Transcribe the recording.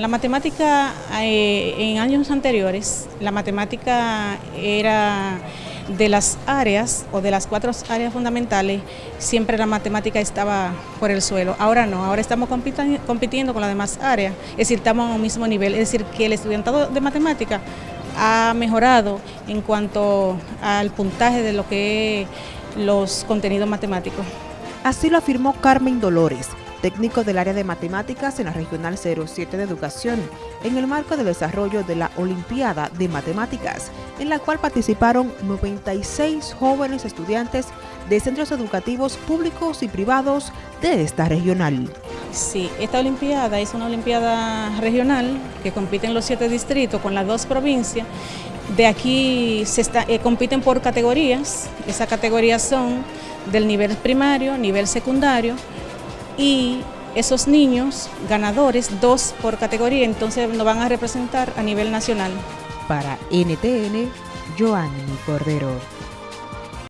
La matemática eh, en años anteriores, la matemática era de las áreas o de las cuatro áreas fundamentales, siempre la matemática estaba por el suelo. Ahora no, ahora estamos compitiendo con las demás áreas, es decir, estamos a un mismo nivel, es decir, que el estudiantado de matemática ha mejorado en cuanto al puntaje de lo que es los contenidos matemáticos. Así lo afirmó Carmen Dolores, técnico del área de matemáticas en la Regional 07 de Educación, en el marco del desarrollo de la Olimpiada de Matemáticas, en la cual participaron 96 jóvenes estudiantes de centros educativos públicos y privados de esta regional. Sí, esta Olimpiada es una Olimpiada regional que compiten los siete distritos con las dos provincias. De aquí se eh, compiten por categorías, esas categorías son del nivel primario, nivel secundario, y esos niños ganadores, dos por categoría, entonces nos van a representar a nivel nacional. Para NTN, Joanny Cordero.